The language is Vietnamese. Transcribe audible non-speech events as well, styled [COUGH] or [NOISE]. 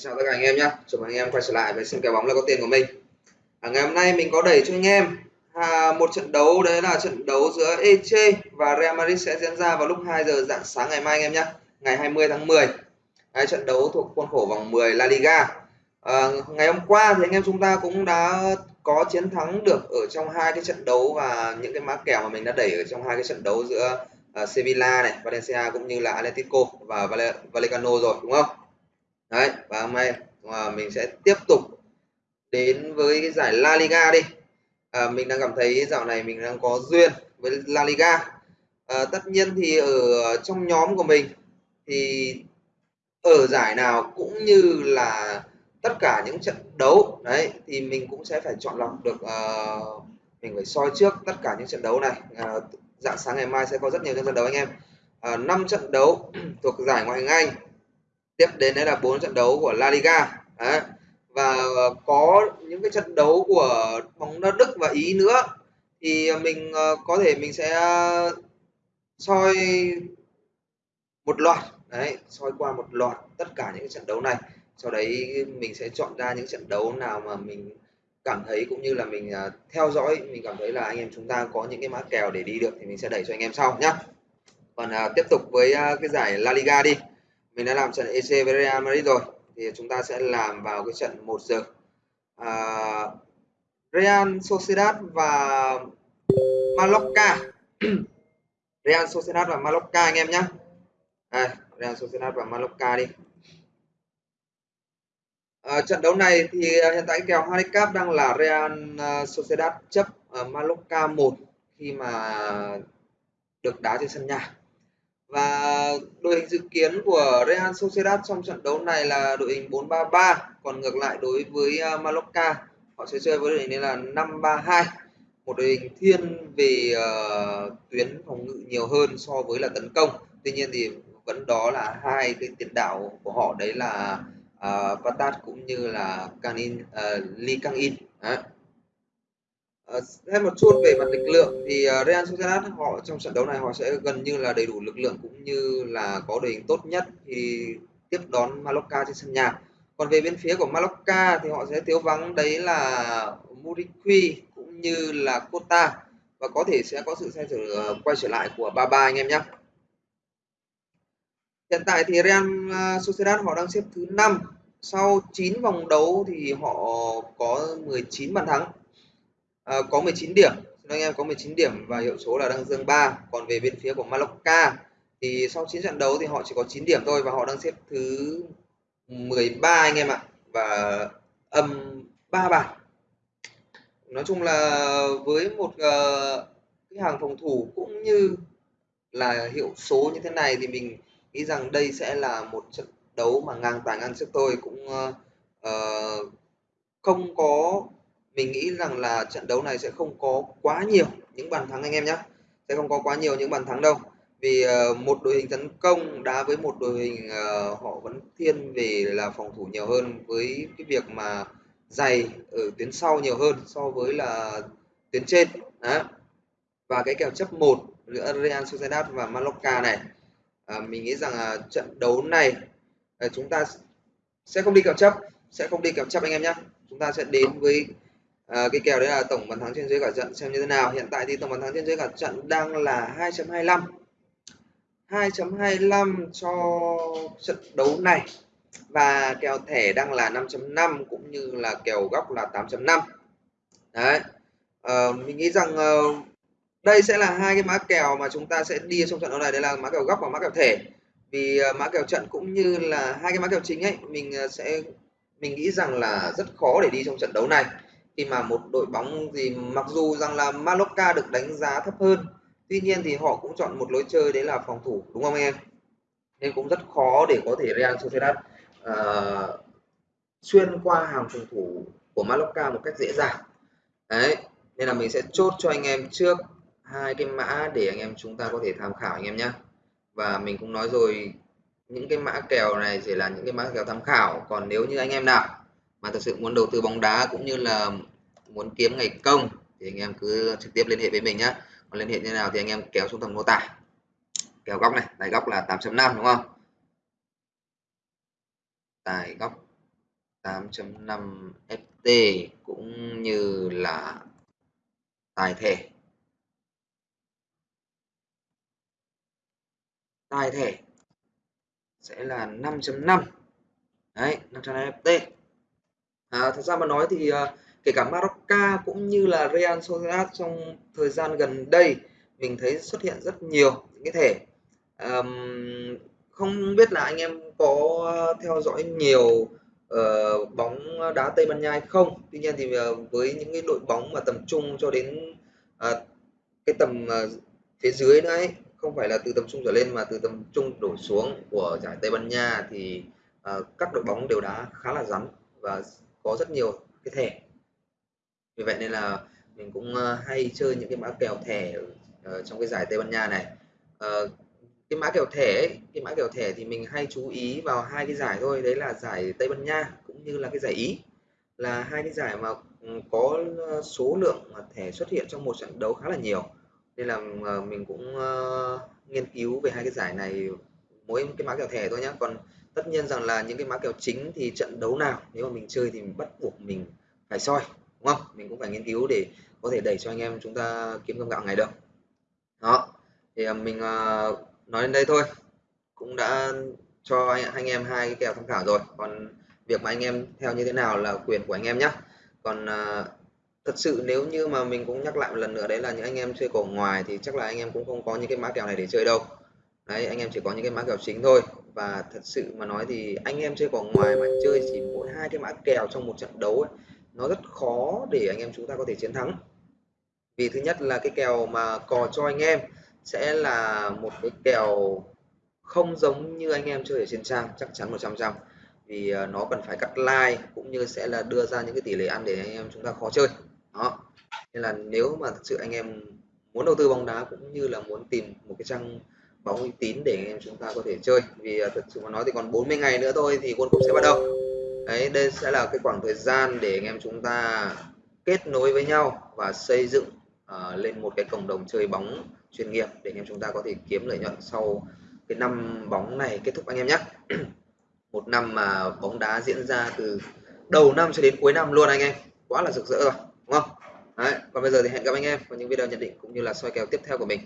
Xin chào tất cả anh em nhé. Chào mừng anh em quay trở lại với sân kèo bóng là có tiền của mình. À, ngày hôm nay mình có đẩy cho anh em à, một trận đấu đấy là trận đấu giữa Eche và Real Madrid sẽ diễn ra vào lúc 2 giờ dạng sáng ngày mai anh em nhé. Ngày 20 tháng 10. Đấy, trận đấu thuộc khuôn khổ vòng 10 La Liga. À, ngày hôm qua thì anh em chúng ta cũng đã có chiến thắng được ở trong hai cái trận đấu và những cái mã kèo mà mình đã đẩy ở trong hai cái trận đấu giữa uh, Sevilla này, Valencia cũng như là Atletico và Vallecano rồi đúng không? Đấy và hôm nay mà mình sẽ tiếp tục đến với cái giải La Liga đi. À, mình đang cảm thấy dạo này mình đang có duyên với La Liga. À, tất nhiên thì ở trong nhóm của mình thì ở giải nào cũng như là tất cả những trận đấu đấy thì mình cũng sẽ phải chọn lọc được uh, mình phải soi trước tất cả những trận đấu này. Uh, dạng sáng ngày mai sẽ có rất nhiều những trận đấu anh em. À, uh, 5 trận đấu [CLEARS THROAT] thuộc giải ngoại hạng Anh tiếp đến đấy là bốn trận đấu của La Liga. Đấy. và có những cái trận đấu của bóng đá Đức và Ý nữa. Thì mình ờ, có thể mình sẽ ờ, soi một loạt. Đấy, soi qua một loạt tất cả những trận đấu này. Sau đấy mình sẽ chọn ra những trận đấu nào mà mình cảm thấy cũng như là mình ờ, theo dõi. Mình cảm thấy là anh em chúng ta có những cái mã kèo để đi được thì mình sẽ đẩy cho anh em sau nhá. Còn tiếp tục với cái giải La Liga đi mình đã làm trận EC với Real Madrid rồi thì chúng ta sẽ làm vào cái trận 1 giờ. À, Real Sociedad và Mallorca. [CLEARS THROAT] Real Sociedad và Mallorca anh em nhé. À, Real Sociedad và Mallorca đi. À, trận đấu này thì à, hiện tại kèo handicap đang là Real à, Sociedad chấp ở Mallorca 1 khi mà được đá trên sân nhà và đội hình dự kiến của Real Sociedad trong trận đấu này là đội hình 4-3-3 còn ngược lại đối với à, Mallorca họ sẽ chơi với đội hình là 5-3-2 một đội hình thiên về uh, tuyến phòng ngự nhiều hơn so với là tấn công. Tuy nhiên thì vẫn đó là hai cái tiền đạo của họ đấy là à, uh, Patat cũng như là Canin uh, Lee Kang In. Đấy. Ờ, Thêm một chút về mặt lực lượng thì ờ, Real Sociedad họ trong trận đấu này họ sẽ gần như là đầy đủ lực lượng cũng như là có đội hình tốt nhất thì tiếp đón Mallorca trên sân nhà. Còn về bên phía của Mallorca thì họ sẽ thiếu vắng đấy là Muriqui cũng như là Cota và có thể sẽ có sự xoay trở ờ, quay trở lại của Baba anh em nhé. Hiện tại thì Real Sociedad họ đang xếp thứ 5 sau 9 vòng đấu thì họ có 19 bàn thắng à, có 19 điểm. Xin anh em có 19 điểm và hiệu số là đang dương 3 còn về bên phía của Mallorca thì sau 9 trận đấu thì họ chỉ có 9 điểm thôi và họ đang xếp thứ 13 anh em ạ. Và âm 3 bàn nói chung là với một uh, cái hàng phòng thủ cũng như là hiệu số như thế này thì mình nghĩ rằng đây sẽ là một trận đấu mà ngang tài ngang sức thôi cũng uh, uh, không có mình nghĩ rằng là trận đấu này sẽ không có quá nhiều những bàn thắng anh em nhé. Sẽ không có quá nhiều những bàn thắng đâu. Vì uh, một đội hình tấn công đá với một đội hình uh, họ vẫn thiên về là phòng thủ nhiều hơn với cái việc mà dày ở tuyến sau nhiều hơn so với là tuyến trên. Đó. và cái kèo chấp một giữa Real Sociedad và Mallorca này à, mình nghĩ rằng à, trận đấu này à, chúng ta sẽ không đi kèo chấp sẽ không đi kèo chấp anh em nhé. Chúng ta sẽ đến với à, cái kèo đấy là tổng bàn thắng trên dưới cả trận xem như thế nào. Hiện tại thì tổng bàn thắng trên dưới cả trận đang là 2.25 2.25 cho trận đấu này. Và kèo thẻ đang là 5.5 cũng như là kèo góc là 8.5 đấy. À, mình nghĩ rằng uh, đây sẽ là hai cái mã kèo mà chúng ta sẽ đi trong trận đấu này. Đấy là mã kèo góc và mã kèo thẻ. Vì uh, mã kèo trận cũng như là hai cái mã kèo chính ấy mình uh, sẽ mình nghĩ rằng là rất khó để đi trong trận đấu này khi mà một đội bóng gì mặc dù rằng là Mallorca được đánh giá thấp hơn tuy nhiên thì họ cũng chọn một lối chơi đấy là phòng thủ đúng không em? Nên cũng rất khó để có thể Real Sociedad uh, xuyên qua hàng phòng thủ của Mallorca một cách dễ dàng. Đấy nên là mình sẽ chốt cho anh em trước hai cái mã để anh em chúng ta có thể tham khảo anh em nhé và mình cũng nói rồi những cái mã kèo này chỉ là những cái mã kèo tham khảo còn nếu như anh em nào mà thật sự muốn đầu tư bóng đá cũng như là muốn kiếm ngày công thì anh em cứ trực tiếp liên hệ với mình nhé còn liên hệ như nào thì anh em kéo xuống phần mô tả. Kéo góc này tài góc là 8.5 đúng không? Tài góc 8.5 FT cũng như là tài thể. Tài thể sẽ là 5.5 đấy 500 FT à, thật ra mà nói thì à, kể cả Marocca cũng như là Real Sociedad trong thời gian gần đây mình thấy xuất hiện rất nhiều những cái thể à, không biết là anh em có theo dõi nhiều uh, bóng đá Tây Ban Nha hay không? Tuy nhiên thì uh, với những cái đội bóng mà tầm trung cho đến uh, cái tầm uh, phía dưới nữa ấy không phải là từ tầm trung trở lên mà từ tầm trung đổ xuống của giải Tây Ban Nha thì uh, các đội bóng đều đá khá là rắn và có rất nhiều cái thẻ. Vì vậy nên là mình cũng ờ, hay chơi những cái mã kèo thẻ ở ờ, trong cái giải Tây Ban Nha này. Ờ, cái mã kèo thẻ ấy, cái mã kèo thẻ thì mình hay chú ý vào hai cái giải thôi đấy là giải Tây Ban Nha cũng như là cái giải Ý. Là hai cái giải mà ừ, có số lượng thẻ xuất hiện trong một trận đấu khá là nhiều. Nên là mình cũng nghiên cứu về hai cái giải này mỗi cái mã kèo thẻ thôi nhé còn tất nhiên rằng là những cái mã kèo chính thì trận đấu nào nếu mà mình chơi thì mình bắt buộc mình phải soi đúng không? Mình cũng phải nghiên cứu để có thể đẩy cho anh em chúng ta kiếm cơm gạo ngày được. Đó thì à, mình uh, nói đến đây thôi. Cũng đã cho anh, anh em hai cái kèo tham khảo rồi. Còn việc mà anh em theo như thế nào là quyền của anh em nhé còn uh, thật sự nếu như mà mình cũng nhắc lại một lần nữa đấy là những anh em chơi cổ ngoài thì chắc là anh em cũng không có những cái mã kèo này để chơi đâu đấy anh em chỉ có những cái mã kèo chính thôi. Và thật sự mà nói thì anh em chơi vào ngoài mà chơi chỉ mỗi hai cái mã kèo trong một trận đấu ấy, nó rất khó để anh em chúng ta có thể chiến thắng. Vì thứ nhất là cái kèo mà cò cho anh em sẽ là một cái kèo không giống như anh em chơi ở trên trang chắc chắn 100 trăm vì ờ, nó cần phải cắt like cũng như sẽ là đưa ra những cái tỷ lệ ăn để anh em chúng ta khó chơi. Đó. Nên là nếu mà thật sự anh em muốn đầu tư bóng đá cũng như là muốn tìm một cái trang bóng uy tín để anh em chúng ta có thể chơi. Vì à, thật sự mà nói thì còn 40 ngày nữa thôi thì World Cup sẽ bắt đầu. Đấy đây sẽ là cái khoảng thời gian để anh em chúng ta kết nối với nhau và xây dựng uh, lên một cái cộng đồng chơi bóng chuyên nghiệp để anh em chúng ta có thể kiếm lợi nhuận sau cái năm bóng này kết thúc anh em nhé. [CLEARS THROAT] Một năm mà bóng đá diễn ra từ đầu năm cho đến cuối năm luôn anh em. Quá là rực rỡ rồi đúng không? Đấy, còn bây giờ thì hẹn gặp anh em vào những video nhận định cũng như là soi kèo tiếp theo của mình.